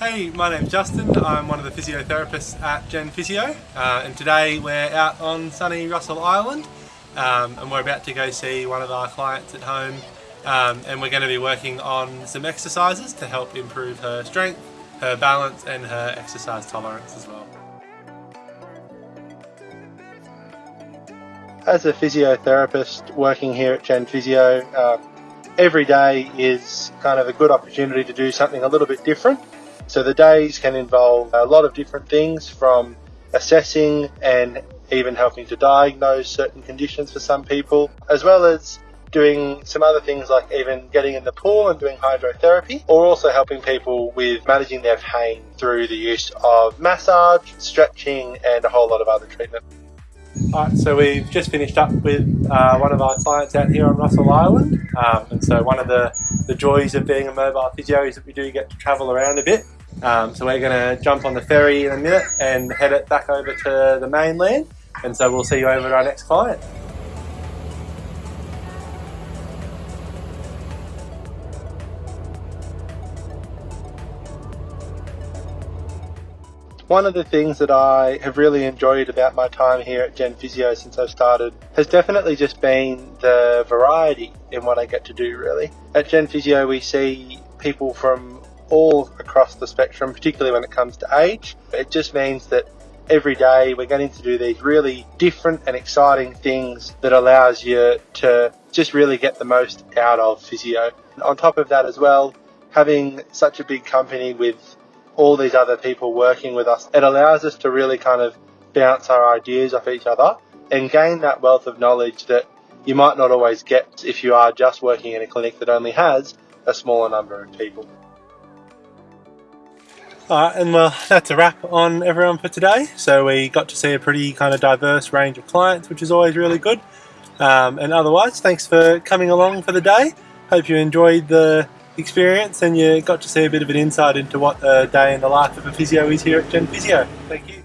Hey, my name's Justin. I'm one of the physiotherapists at Gen Physio uh, and today we're out on sunny Russell Island um, and we're about to go see one of our clients at home um, and we're going to be working on some exercises to help improve her strength, her balance and her exercise tolerance as well. As a physiotherapist working here at Gen Physio, um, every day is kind of a good opportunity to do something a little bit different. So the days can involve a lot of different things from assessing and even helping to diagnose certain conditions for some people, as well as doing some other things like even getting in the pool and doing hydrotherapy, or also helping people with managing their pain through the use of massage, stretching, and a whole lot of other treatment. Alright, so we've just finished up with uh, one of our clients out here on Russell Island, um, and so one of the, the joys of being a mobile physio is that we do get to travel around a bit. Um, so we're going to jump on the ferry in a minute and head it back over to the mainland. And so we'll see you over at our next client. One of the things that I have really enjoyed about my time here at Gen Physio since I've started has definitely just been the variety in what I get to do really. At Gen Physio we see people from all across the spectrum, particularly when it comes to age. It just means that every day we're getting to do these really different and exciting things that allows you to just really get the most out of physio. On top of that as well, having such a big company with all these other people working with us, it allows us to really kind of bounce our ideas off each other and gain that wealth of knowledge that you might not always get if you are just working in a clinic that only has a smaller number of people. Alright, and well, that's a wrap on everyone for today. So we got to see a pretty kind of diverse range of clients, which is always really good. Um, and otherwise, thanks for coming along for the day. Hope you enjoyed the experience and you got to see a bit of an insight into what a day in the life of a physio is here at Gen Physio. Thank you.